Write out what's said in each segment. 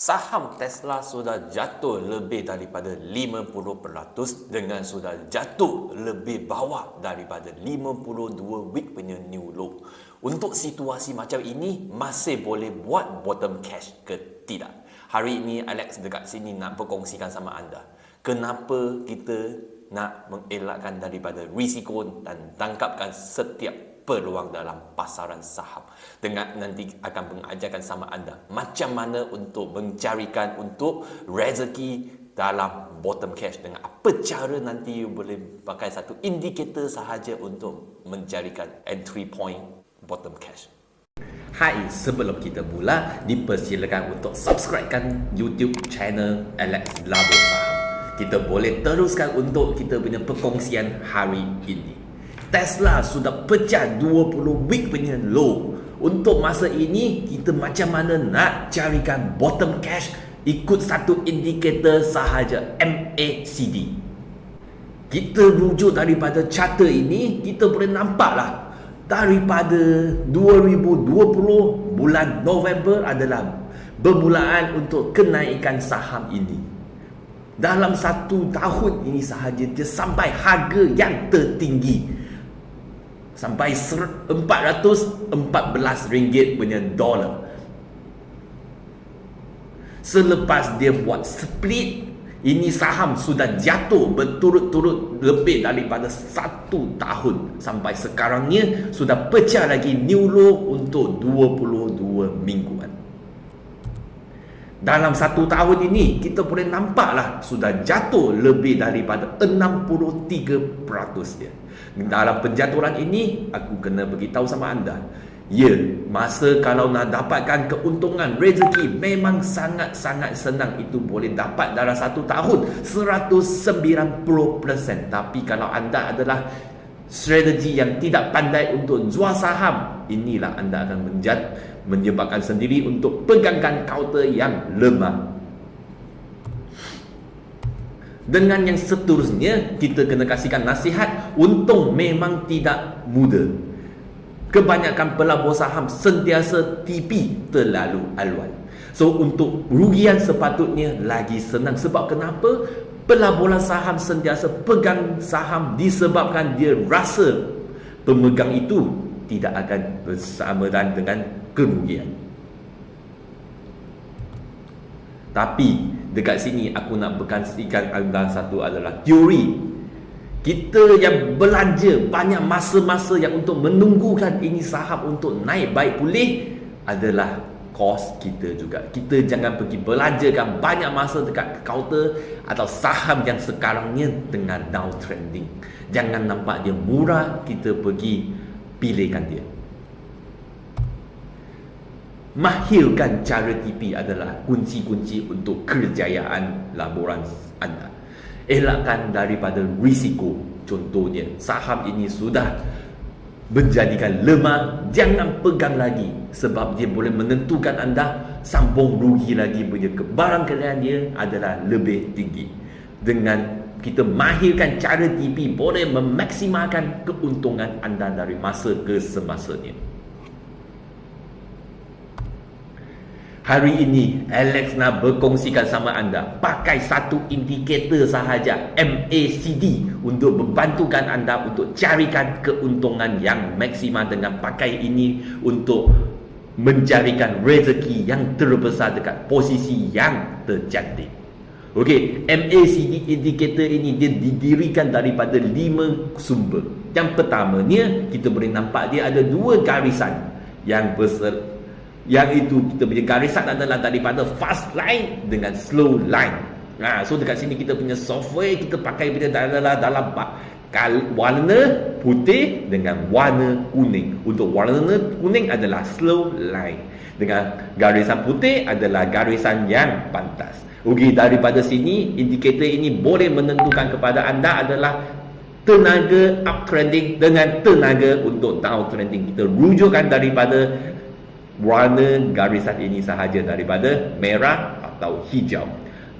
Saham Tesla sudah jatuh lebih daripada 50% dengan sudah jatuh lebih bawah daripada 52 week punya new low. Untuk situasi macam ini, masih boleh buat bottom cash ke tidak? Hari ini Alex dekat sini nak berkongsikan sama anda. Kenapa kita nak mengelakkan daripada risiko dan tangkapkan setiap peluang dalam pasaran saham. Dengan nanti akan mengajarkan sama anda macam mana untuk mencarikan untuk rezeki dalam bottom cash dengan apa cara nanti you boleh pakai satu indikator sahaja untuk mencarikan entry point bottom cash. Hai, sebelum kita mula, dipersilakan untuk subscribekan YouTube channel Alex Labo Saham. Kita boleh teruskan untuk kita punya perkongsian hari ini. Tesla sudah pecah 20 week punya low. Untuk masa ini, kita macam mana nak carikan bottom cash ikut satu indikator sahaja MACD. Kita rujuk daripada charter ini, kita boleh nampaklah daripada 2020 bulan November adalah bermulaan untuk kenaikan saham ini. Dalam satu tahun ini sahaja dia sampai harga yang tertinggi sampai 414 ringgit punya dolar selepas dia buat split ini saham sudah jatuh berturut-turut lebih daripada satu tahun. Sampai sekarangnya sudah pecah lagi new low untuk 22 mingguan dalam satu tahun ini kita boleh nampaklah sudah jatuh lebih daripada 63% dia. Dalam penjatuhan ini aku kena beritahu sama anda. Ya masa kalau nak dapatkan keuntungan rezeki memang sangat-sangat senang. Itu boleh dapat dalam satu tahun 190% tapi kalau anda adalah strategi yang tidak pandai untuk jual saham inilah anda akan menjat menyebabkan sendiri untuk pegangkan counter yang lemah dengan yang seterusnya, kita kena kasihkan nasihat. Untung memang tidak mudah. Kebanyakan pelabur saham sentiasa tipi terlalu aluan. So, untuk rugian sepatutnya lagi senang. Sebab kenapa? Pelaburan saham sentiasa pegang saham disebabkan dia rasa pemegang itu tidak akan bersama dan dengan kerugian. Tapi dekat sini aku nak berkongsikan anda satu adalah teori kita yang belanja banyak masa-masa yang untuk menunggukan ini saham untuk naik baik pulih adalah kos kita juga. Kita jangan pergi belanjakan banyak masa dekat counter atau saham yang sekarangnya dengan downtrending. Jangan nampak dia murah, kita pergi pilihkan dia mahirkan cara TP adalah kunci-kunci untuk kerjayaan laporan anda. Elakkan daripada risiko. Contohnya, saham ini sudah menjadikan lemah, jangan pegang lagi sebab dia boleh menentukan anda sambung rugi lagi punya kebarangkalian dia adalah lebih tinggi. Dengan kita mahirkan cara TP boleh memaksimalkan keuntungan anda dari masa ke semasanya. Hari ini Alex nak berkongsikan sama anda pakai satu indikator sahaja MACD untuk membantukan anda untuk carikan keuntungan yang maksimal dengan pakai ini untuk mencarikan rezeki yang terbesar dekat posisi yang tercantik. Okey, MACD indikator ini dia didirikan daripada lima sumber. Yang pertamanya kita boleh nampak dia ada dua garisan yang besar yang itu kita punya garisan adalah daripada fast line dengan slow line. Ha, so dekat sini kita punya software kita pakai bila adalah dalam kal warna putih dengan warna kuning. Untuk warna kuning adalah slow line. Dengan garisan putih adalah garisan yang pantas. Okey, daripada sini indikator ini boleh menentukan kepada anda adalah tenaga uptrending dengan tenaga untuk downtrending. Kita rujukkan daripada warna garisan ini sahaja daripada merah atau hijau.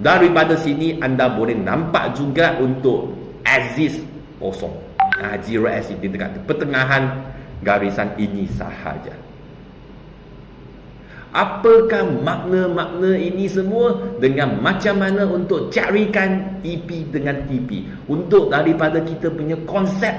Daripada sini anda boleh nampak juga untuk axis kosong. Ha, zero axis di dekat pertengahan garisan ini sahaja. Apakah makna-makna ini semua dengan macam mana untuk carikan EP dengan TP untuk daripada kita punya konsep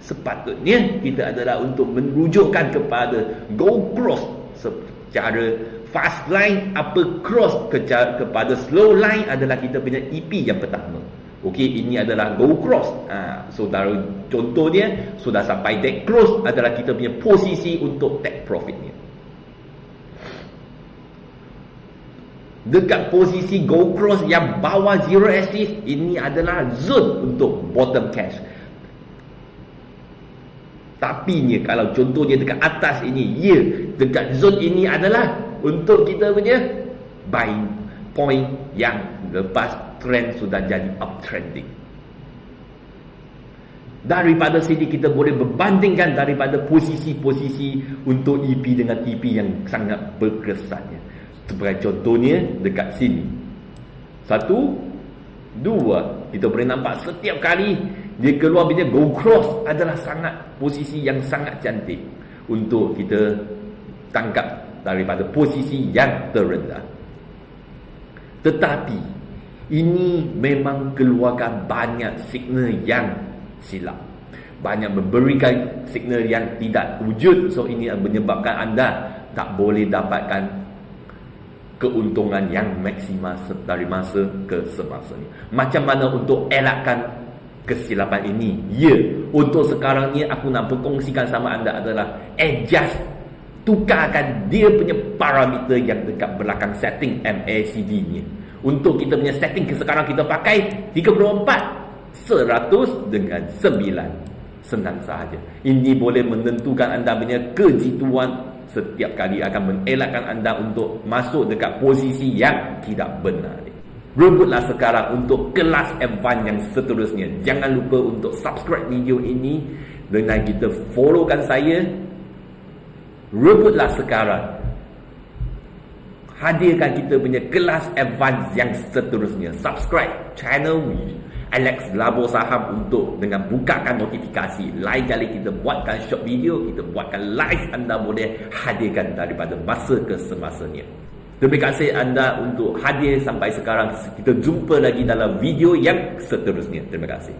sepatutnya kita adalah untuk merujukkan kepada go cross secara fast line apa cross ke, kepada slow line adalah kita punya EP yang pertama Okey, ini adalah go cross. Ha, saudara contohnya sudah sampai take cross adalah kita punya posisi untuk take profitnya. Dekat posisi go cross yang bawah zero assist ini adalah zone untuk bottom cash. Tapi ni kalau contohnya dekat atas ini, ya, dekat zone ini adalah untuk kita punya buying point yang lepas trend sudah jadi uptrending. Daripada sini kita boleh berbandingkan daripada posisi-posisi untuk EP dengan TP yang sangat berkesannya. Sebagai contohnya dekat sini. Satu, dua. Kita boleh nampak setiap kali dia keluar bila go cross adalah sangat posisi yang sangat cantik untuk kita tangkap daripada posisi yang terendah. Tetapi ini memang keluarkan banyak signal yang silap. Banyak memberikan signal yang tidak wujud. So ini menyebabkan anda tak boleh dapatkan keuntungan yang maksimal dari masa ke semasa. Macam mana untuk elakkan kesilapan ini? Ya, untuk sekarang ni aku nak berkongsikan sama anda adalah adjust tukarkan dia punya parameter yang dekat belakang setting MACD ni. Untuk kita punya setting sekarang kita pakai 34 100 dengan 9 senang sahaja. Ini boleh menentukan anda punya kejituan setiap kali akan mengelakkan anda untuk masuk dekat posisi yang tidak benar. Rebutlah sekarang untuk kelas advance yang seterusnya. Jangan lupa untuk subscribe video ini dengan kita followkan saya. Rebutlah sekarang. Hadirkan kita punya kelas advance yang seterusnya. Subscribe channel Alex Labo Saham untuk dengan bukakan notifikasi. Lain kali kita buatkan short video, kita buatkan live anda boleh hadirkan daripada masa ke semasanya. Terima kasih anda untuk hadir sampai sekarang. Kita jumpa lagi dalam video yang seterusnya. Terima kasih.